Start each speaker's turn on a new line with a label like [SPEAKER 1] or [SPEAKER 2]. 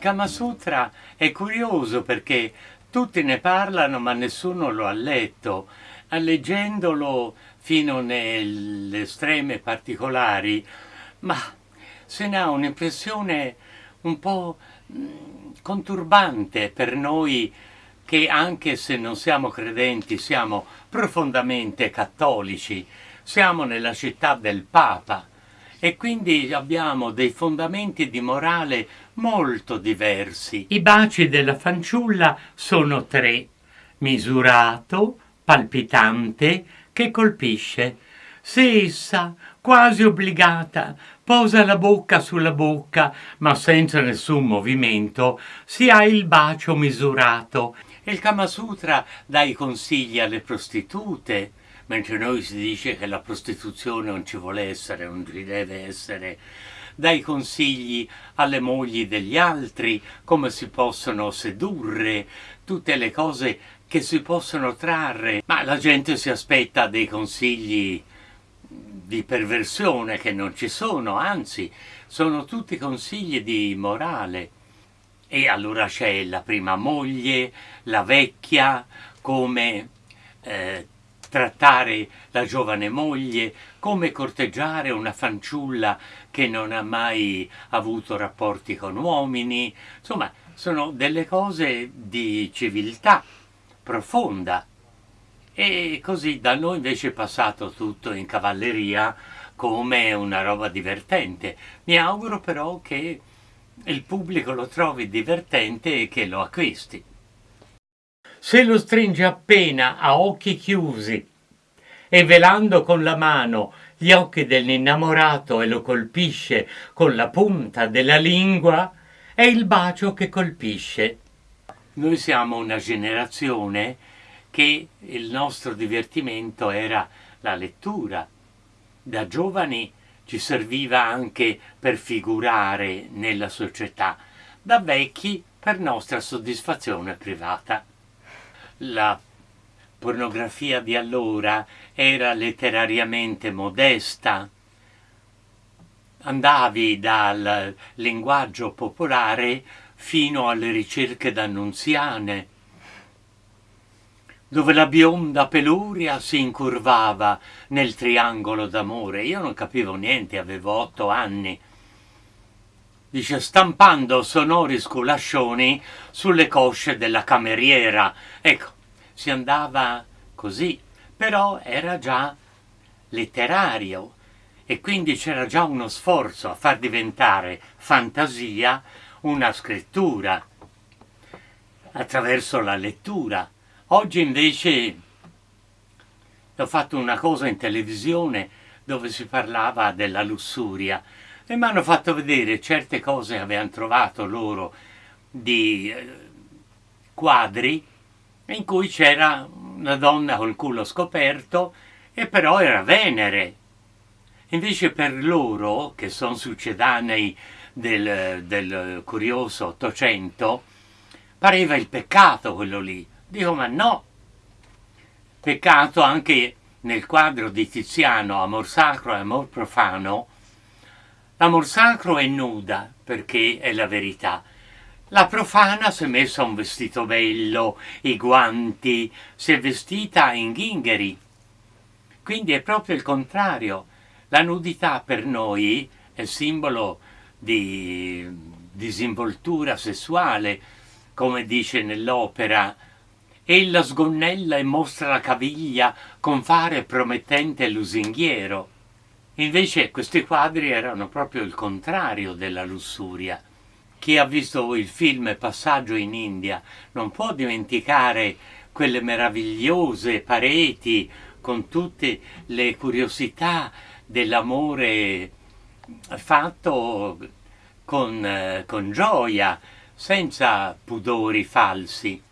[SPEAKER 1] Kama Sutra è curioso perché tutti ne parlano ma nessuno lo ha letto. Leggendolo fino nelle estreme particolari, ma se ne ha un'impressione un po' conturbante per noi che anche se non siamo credenti siamo profondamente cattolici, siamo nella città del Papa e quindi abbiamo dei fondamenti di morale molto diversi. I baci della fanciulla sono tre, misurato, palpitante, che colpisce. Se essa, quasi obbligata, posa la bocca sulla bocca, ma senza nessun movimento, si ha il bacio misurato. Il Kama Sutra dà i consigli alle prostitute, mentre noi si dice che la prostituzione non ci vuole essere, non ci deve essere, dai consigli alle mogli degli altri, come si possono sedurre, tutte le cose che si possono trarre, ma la gente si aspetta dei consigli di perversione che non ci sono, anzi sono tutti consigli di morale. E allora c'è la prima moglie, la vecchia, come eh, trattare la giovane moglie, come corteggiare una fanciulla che non ha mai avuto rapporti con uomini, insomma sono delle cose di civiltà profonda. E così da noi invece è passato tutto in cavalleria come una roba divertente. Mi auguro però che il pubblico lo trovi divertente e che lo acquisti. Se lo stringe appena a occhi chiusi e velando con la mano gli occhi dell'innamorato e lo colpisce con la punta della lingua, è il bacio che colpisce. Noi siamo una generazione che il nostro divertimento era la lettura. Da giovani ci serviva anche per figurare nella società, da vecchi per nostra soddisfazione privata la pornografia di allora era letterariamente modesta. Andavi dal linguaggio popolare fino alle ricerche d'annunziane, dove la bionda peluria si incurvava nel triangolo d'amore. Io non capivo niente, avevo otto anni dice stampando sonori sculascioni sulle cosce della cameriera. Ecco, si andava così, però era già letterario e quindi c'era già uno sforzo a far diventare fantasia una scrittura attraverso la lettura. Oggi invece ho fatto una cosa in televisione dove si parlava della lussuria e mi hanno fatto vedere certe cose che avevano trovato loro di eh, quadri in cui c'era una donna col culo scoperto e però era Venere. Invece per loro, che sono succedanei del, del curioso Ottocento, pareva il peccato quello lì. Dico, ma no! Peccato anche nel quadro di Tiziano, Amor sacro e amor profano, L'amor sacro è nuda, perché è la verità. La profana si è messa un vestito bello, i guanti, si è vestita in ghingheri. Quindi è proprio il contrario. La nudità per noi è simbolo di disinvoltura sessuale, come dice nell'opera. Ella sgonnella e mostra la caviglia con fare promettente lusinghiero. Invece questi quadri erano proprio il contrario della lussuria. Chi ha visto il film Passaggio in India non può dimenticare quelle meravigliose pareti con tutte le curiosità dell'amore fatto con, con gioia, senza pudori falsi.